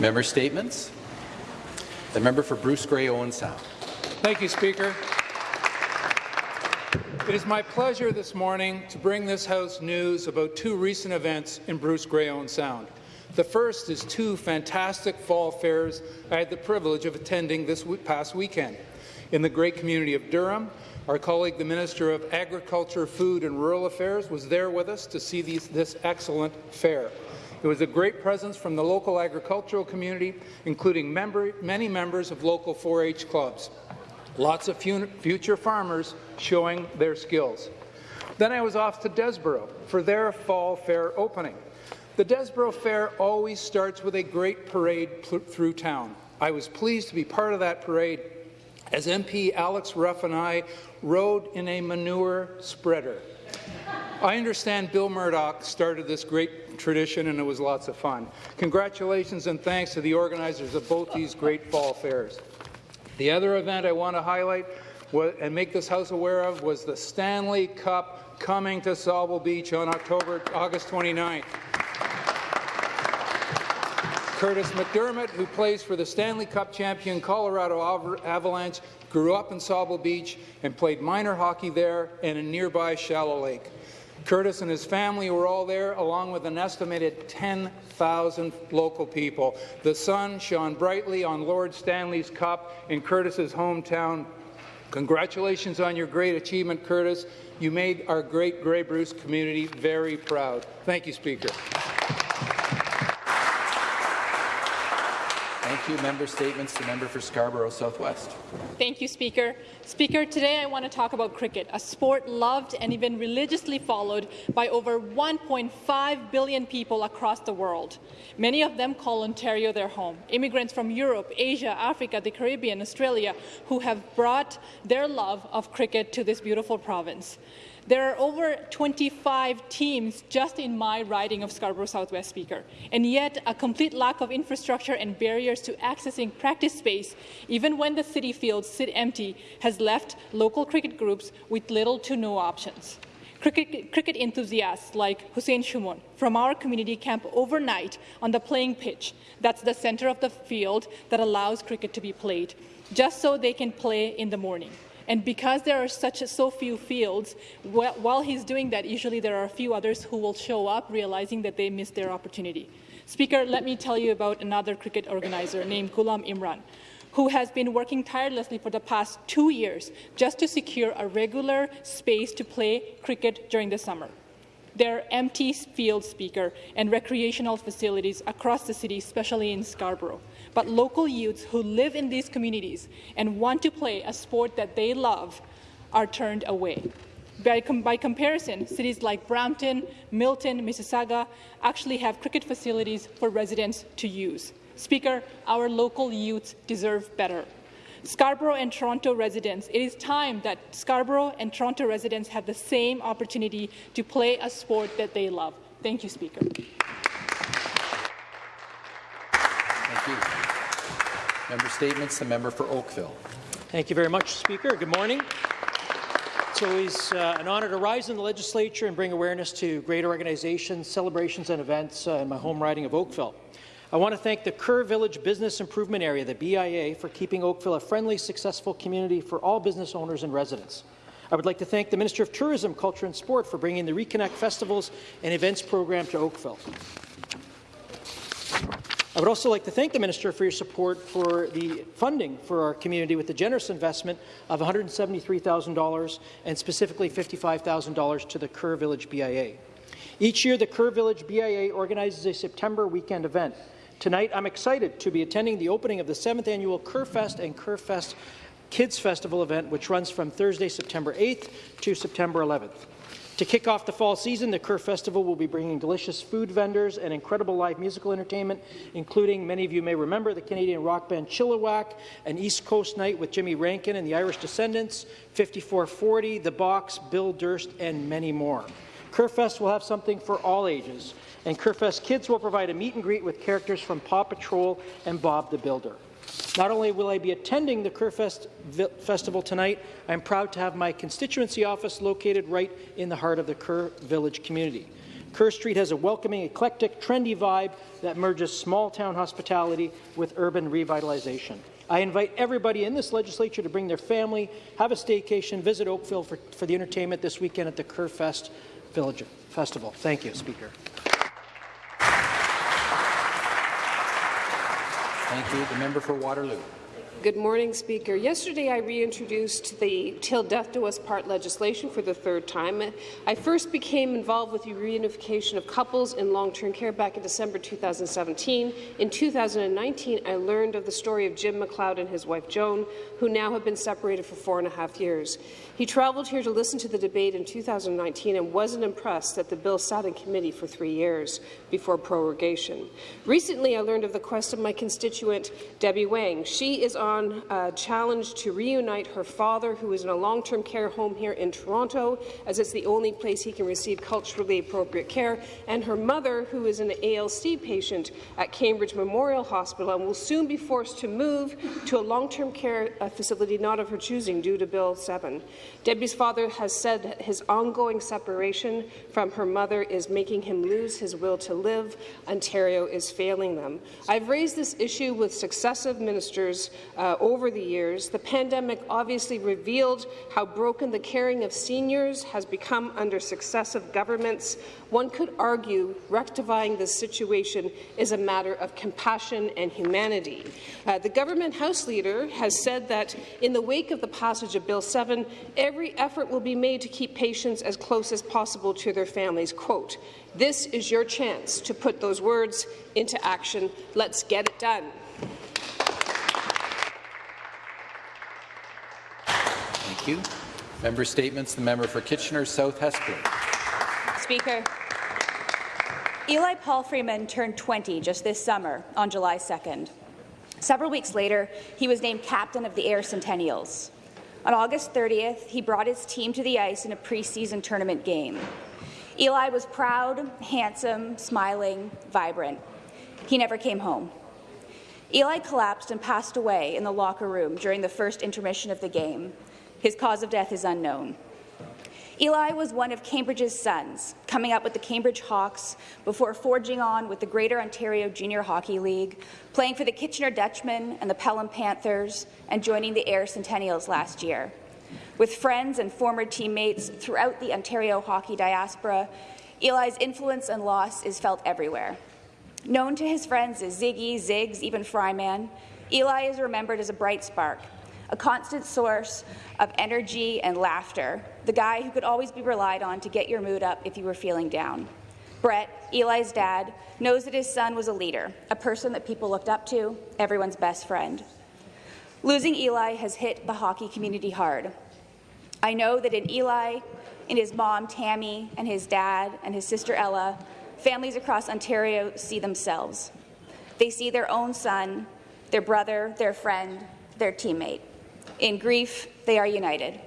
Member statements. The member for Bruce Grey Owen Sound. Thank you, Speaker. It is my pleasure this morning to bring this House news about two recent events in Bruce Grey Owen Sound. The first is two fantastic fall fairs I had the privilege of attending this past weekend. In the great community of Durham, our colleague, the Minister of Agriculture, Food and Rural Affairs, was there with us to see these, this excellent fair. It was a great presence from the local agricultural community, including member, many members of local 4-H clubs. Lots of future farmers showing their skills. Then I was off to Desboro for their fall fair opening. The Desboro Fair always starts with a great parade through town. I was pleased to be part of that parade as MP Alex Ruff and I rode in a manure spreader. I understand Bill Murdoch started this great tradition and it was lots of fun. Congratulations and thanks to the organizers of both these great fall fairs. The other event I want to highlight and make this House aware of was the Stanley Cup coming to Sauble Beach on October, August 29th. Curtis McDermott, who plays for the Stanley Cup champion Colorado Avalanche, grew up in Sauble Beach and played minor hockey there and in nearby Shallow Lake. Curtis and his family were all there, along with an estimated 10,000 local people. The sun shone brightly on Lord Stanley's Cup in Curtis's hometown. Congratulations on your great achievement, Curtis. You made our great Grey Bruce community very proud. Thank you, Speaker. You. Member statements. The member for Scarborough Southwest. Thank you, Speaker. Speaker, today I want to talk about cricket, a sport loved and even religiously followed by over 1.5 billion people across the world. Many of them call Ontario their home. Immigrants from Europe, Asia, Africa, the Caribbean, Australia, who have brought their love of cricket to this beautiful province. There are over 25 teams just in my riding of Scarborough Southwest Speaker, and yet a complete lack of infrastructure and barriers to accessing practice space, even when the city fields sit empty, has left local cricket groups with little to no options. Cricket, cricket, enthusiasts like Hussein Shumon from our community camp overnight on the playing pitch. That's the center of the field that allows cricket to be played, just so they can play in the morning. And because there are such so few fields, while he's doing that, usually there are a few others who will show up realizing that they missed their opportunity. Speaker, let me tell you about another cricket organizer named Ghulam Imran, who has been working tirelessly for the past two years just to secure a regular space to play cricket during the summer. There are empty field speaker and recreational facilities across the city, especially in Scarborough but local youths who live in these communities and want to play a sport that they love are turned away. By, com by, comparison, cities like Brampton, Milton, Mississauga actually have cricket facilities for residents to use. Speaker, our local youths deserve better. Scarborough and Toronto residents, it is time that Scarborough and Toronto residents have the same opportunity to play a sport that they love. Thank you, Speaker. Member Statements, the member for Oakville. Thank you very much, Speaker. Good morning. It's always uh, an honour to rise in the legislature and bring awareness to great organizations, celebrations and events uh, in my home riding of Oakville. I want to thank the Kerr Village Business Improvement Area, the BIA, for keeping Oakville a friendly, successful community for all business owners and residents. I would like to thank the Minister of Tourism, Culture and Sport for bringing the Reconnect Festivals and Events program to Oakville. I would also like to thank the Minister for your support for the funding for our community with the generous investment of $173,000 and specifically $55,000 to the Kerr Village BIA. Each year, the Kerr Village BIA organizes a September weekend event. Tonight, I'm excited to be attending the opening of the 7th annual Kerrfest and Kerrfest Kids Festival event, which runs from Thursday, September 8th to September 11th. To kick off the fall season, the Kerr Festival will be bringing delicious food vendors and incredible live musical entertainment, including, many of you may remember, the Canadian rock band Chilliwack, an East Coast night with Jimmy Rankin and the Irish Descendants, 5440, The Box, Bill Durst, and many more. Kerrfest will have something for all ages, and Kerrfest Kids will provide a meet and greet with characters from Paw Patrol and Bob the Builder. Not only will I be attending the Kerrfest Festival tonight, I'm proud to have my constituency office located right in the heart of the Kerr Village community. Kerr Street has a welcoming, eclectic, trendy vibe that merges small-town hospitality with urban revitalization. I invite everybody in this legislature to bring their family, have a staycation, visit Oakville for, for the entertainment this weekend at the Kerr Fest Village Festival. Thank you, Speaker. Thank you. The member for Waterloo. Good morning, Speaker. Yesterday, I reintroduced the Till Death Do Us Part legislation for the third time. I first became involved with the reunification of couples in long-term care back in December 2017. In 2019, I learned of the story of Jim McLeod and his wife Joan, who now have been separated for four and a half years. He travelled here to listen to the debate in 2019 and wasn't impressed that the bill sat in committee for three years before prorogation. Recently, I learned of the quest of my constituent, Debbie Wang. She is on a challenge to reunite her father, who is in a long-term care home here in Toronto, as it's the only place he can receive culturally appropriate care, and her mother, who is an ALC patient at Cambridge Memorial Hospital and will soon be forced to move to a long-term care uh, facility not of her choosing due to Bill 7. Debbie's father has said that his ongoing separation from her mother is making him lose his will to live. Ontario is failing them. I've raised this issue with successive ministers uh, over the years. The pandemic obviously revealed how broken the caring of seniors has become under successive governments. One could argue rectifying this situation is a matter of compassion and humanity. Uh, the government House Leader has said that in the wake of the passage of Bill 7, every effort will be made to keep patients as close as possible to their families. Quote, this is your chance to put those words into action. Let's get it done. You. Member statements. The member for Kitchener South Hespeler. Speaker, Eli Palfreman turned 20 just this summer on July 2nd. Several weeks later, he was named captain of the Ayr Centennials. On August 30th, he brought his team to the ice in a preseason tournament game. Eli was proud, handsome, smiling, vibrant. He never came home. Eli collapsed and passed away in the locker room during the first intermission of the game. His cause of death is unknown. Eli was one of Cambridge's sons, coming up with the Cambridge Hawks before forging on with the Greater Ontario Junior Hockey League, playing for the Kitchener Dutchmen and the Pelham Panthers, and joining the Ayr Centennials last year. With friends and former teammates throughout the Ontario hockey diaspora, Eli's influence and loss is felt everywhere. Known to his friends as Ziggy, Ziggs, even Fryman, Eli is remembered as a bright spark, a constant source of energy and laughter, the guy who could always be relied on to get your mood up if you were feeling down. Brett, Eli's dad, knows that his son was a leader, a person that people looked up to, everyone's best friend. Losing Eli has hit the hockey community hard. I know that in Eli, in his mom, Tammy, and his dad, and his sister, Ella, families across Ontario see themselves. They see their own son, their brother, their friend, their teammate. In grief, they are united.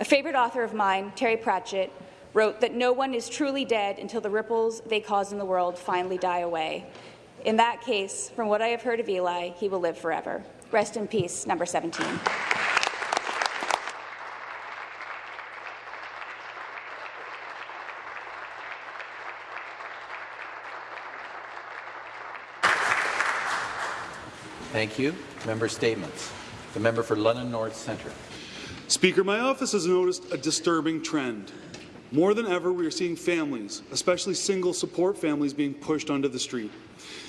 A favourite author of mine, Terry Pratchett, wrote that no one is truly dead until the ripples they cause in the world finally die away. In that case, from what I have heard of Eli, he will live forever. Rest in peace, number 17. Thank you. Member statements. The member for London North Centre. Speaker, my office has noticed a disturbing trend. More than ever, we are seeing families, especially single support families, being pushed onto the street.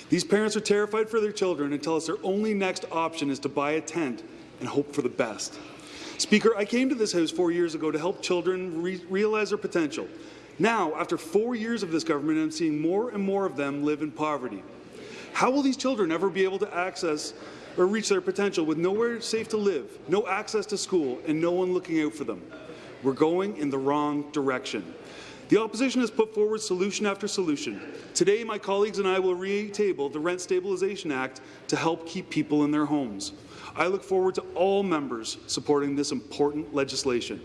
These parents are terrified for their children and tell us their only next option is to buy a tent and hope for the best. Speaker, I came to this House four years ago to help children re realize their potential. Now, after four years of this government, I'm seeing more and more of them live in poverty. How will these children ever be able to access or reach their potential with nowhere safe to live, no access to school, and no one looking out for them? We're going in the wrong direction. The opposition has put forward solution after solution. Today, my colleagues and I will re-table the Rent Stabilization Act to help keep people in their homes. I look forward to all members supporting this important legislation.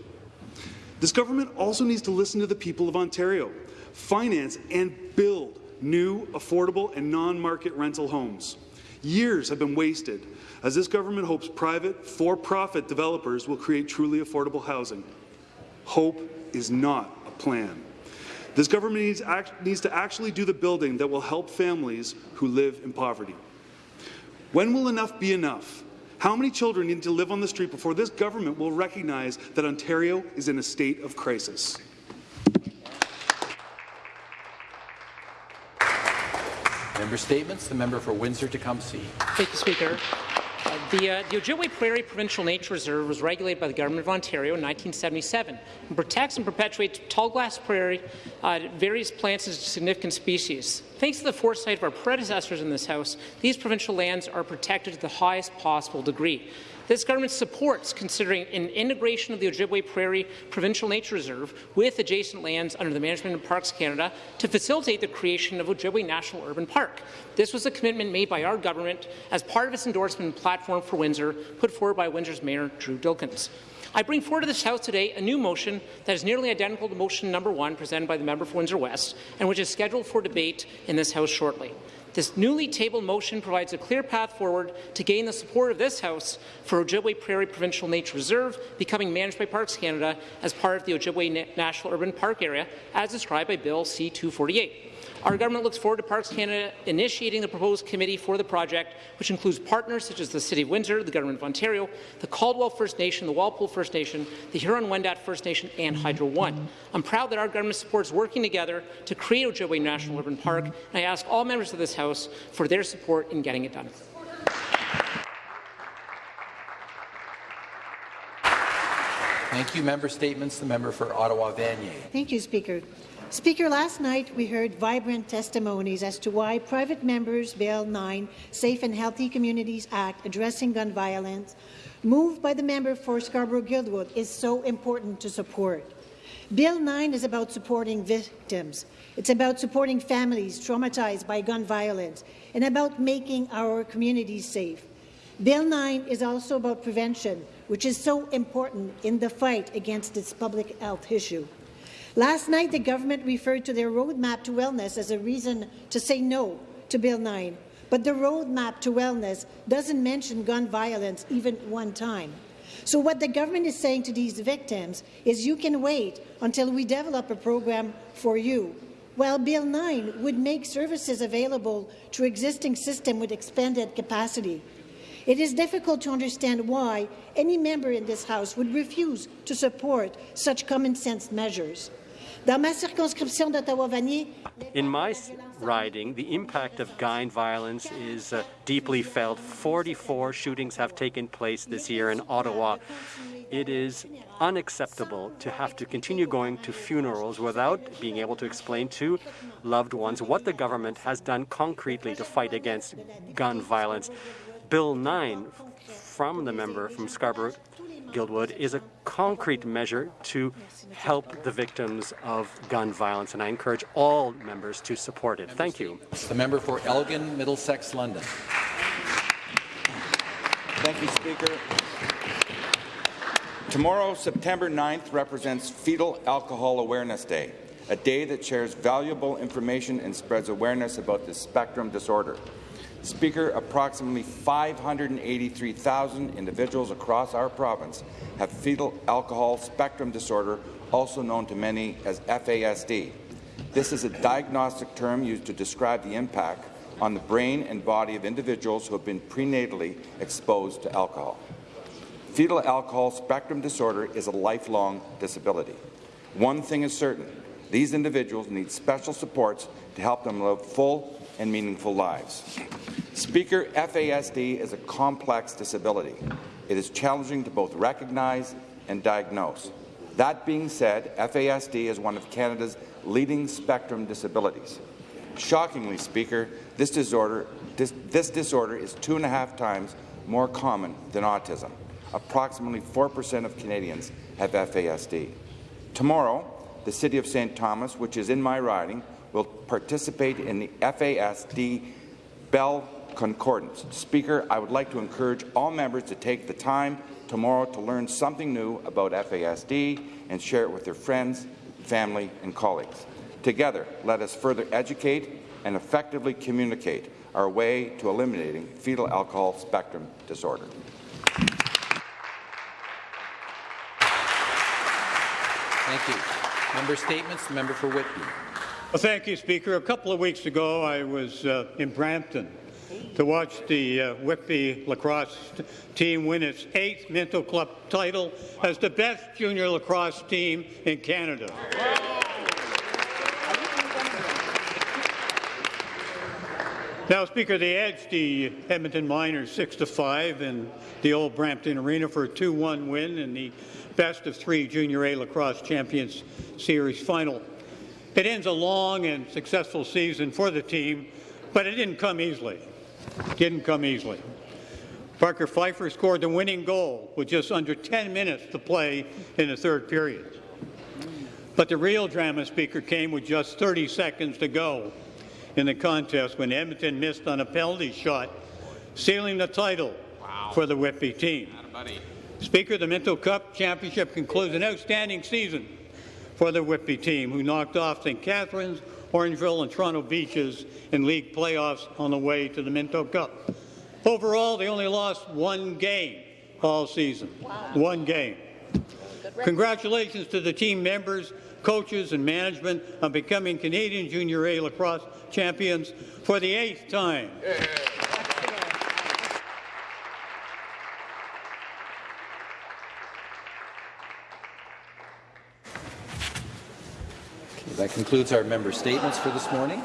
This government also needs to listen to the people of Ontario, finance and build new, affordable and non-market rental homes. Years have been wasted as this government hopes private, for-profit developers will create truly affordable housing. Hope is not a plan. This government needs, act, needs to actually do the building that will help families who live in poverty. When will enough be enough? How many children need to live on the street before this government will recognize that Ontario is in a state of crisis? Member Statements. The member for Windsor-Tecumseh. Thank you, Speaker. Uh, the, uh, the Ojibway Prairie Provincial Nature Reserve was regulated by the Government of Ontario in 1977 and protects and perpetuates tall grass prairie, uh, various plants and significant species. Thanks to the foresight of our predecessors in this House, these provincial lands are protected to the highest possible degree. This government supports considering an integration of the Ojibway Prairie Provincial Nature Reserve with adjacent lands under the Management of Parks Canada to facilitate the creation of Ojibway National Urban Park. This was a commitment made by our government as part of its endorsement platform for Windsor, put forward by Windsor's Mayor Drew Dilkens. I bring forward to this House today a new motion that is nearly identical to motion number one presented by the member for Windsor West and which is scheduled for debate in this House shortly. This newly tabled motion provides a clear path forward to gain the support of this House for Ojibway Prairie Provincial Nature Reserve becoming managed by Parks Canada as part of the Ojibway National Urban Park Area, as described by Bill C-248. Our government looks forward to Parks Canada initiating the proposed committee for the project, which includes partners such as the City of Windsor, the Government of Ontario, the Caldwell First Nation, the Walpole First Nation, the Huron-Wendat First Nation, and Hydro One. I'm proud that our government supports working together to create Ojibway National Urban Park, and I ask all members of this House for their support in getting it done. Thank you. Member Statements. The member for Ottawa-Vanier. Thank you, Speaker. Speaker, last night we heard vibrant testimonies as to why private members' Bill 9, Safe and Healthy Communities Act addressing gun violence, moved by the member for Scarborough-Guildwood, is so important to support. Bill 9 is about supporting victims. It's about supporting families traumatized by gun violence and about making our communities safe. Bill 9 is also about prevention, which is so important in the fight against this public health issue. Last night, the government referred to their roadmap to wellness as a reason to say no to Bill 9, but the roadmap to wellness doesn't mention gun violence even one time. So what the government is saying to these victims is you can wait until we develop a program for you. While Bill 9 would make services available through existing system with expanded capacity. It is difficult to understand why any member in this House would refuse to support such common-sense measures. In my riding, the impact of gun violence is uh, deeply felt. 44 shootings have taken place this year in Ottawa. It is unacceptable to have to continue going to funerals without being able to explain to loved ones what the government has done concretely to fight against gun violence. Bill 9 from the member from Scarborough Guildwood is a concrete measure to help the victims of gun violence, and I encourage all members to support it. Thank you. The member for Elgin, Middlesex, London. Thank you, Speaker. Tomorrow, September 9th, represents Fetal Alcohol Awareness Day, a day that shares valuable information and spreads awareness about this spectrum disorder. Speaker, approximately 583,000 individuals across our province have fetal alcohol spectrum disorder, also known to many as FASD. This is a diagnostic term used to describe the impact on the brain and body of individuals who have been prenatally exposed to alcohol. Fetal alcohol spectrum disorder is a lifelong disability. One thing is certain, these individuals need special supports to help them live full and meaningful lives. Speaker, FASD is a complex disability. It is challenging to both recognize and diagnose. That being said, FASD is one of Canada's leading spectrum disabilities. Shockingly, Speaker, this disorder, this, this disorder is two and a half times more common than autism. Approximately 4% of Canadians have FASD. Tomorrow, the City of St. Thomas, which is in my riding, will participate in the FASD Bell Concordance. Speaker, I would like to encourage all members to take the time tomorrow to learn something new about FASD and share it with their friends, family and colleagues. Together, let us further educate and effectively communicate our way to eliminating fetal alcohol spectrum disorder. Thank you. Member statements. Member for Whitby. Well, thank you, Speaker. A couple of weeks ago, I was uh, in Brampton to watch the uh, Whitby lacrosse team win its eighth Minto Cup title as the best junior lacrosse team in Canada. Now, Speaker, they edged the Edmonton Miners 6 to 5 in the old Brampton Arena for a 2-1 win in the best of three Junior A Lacrosse Champions Series final. It ends a long and successful season for the team, but it didn't come easily. Didn't come easily. Parker Pfeiffer scored the winning goal with just under 10 minutes to play in the third period. But the real drama, Speaker, came with just 30 seconds to go in the contest when Edmonton missed on a penalty shot, sealing the title wow. for the Whitby team. Speaker, the Minto Cup Championship concludes an outstanding season for the Whitby team, who knocked off St. Catharines, Orangeville, and Toronto Beaches in league playoffs on the way to the Minto Cup. Overall, they only lost one game all season. Wow. One game. Congratulations to the team members, coaches, and management on becoming Canadian Junior A lacrosse champions for the eighth time. Yeah. Concludes our member statements for this morning.